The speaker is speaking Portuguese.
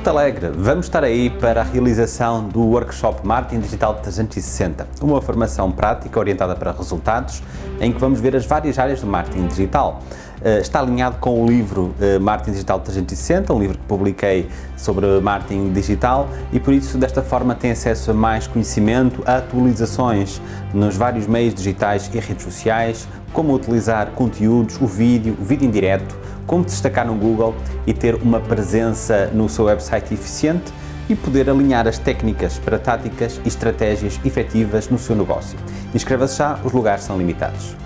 Porto Alegre, vamos estar aí para a realização do workshop Marketing Digital 360, uma formação prática orientada para resultados, em que vamos ver as várias áreas do marketing digital. Eh, está alinhado com o livro eh, Marketing Digital 360, um livro que publiquei sobre marketing digital e por isso desta forma tem acesso a mais conhecimento, a atualizações nos vários meios digitais e redes sociais, como utilizar conteúdos, o vídeo, o vídeo em direto, como destacar no Google e ter uma presença no seu website eficiente e poder alinhar as técnicas para táticas e estratégias efetivas no seu negócio. Inscreva-se já, os lugares são limitados.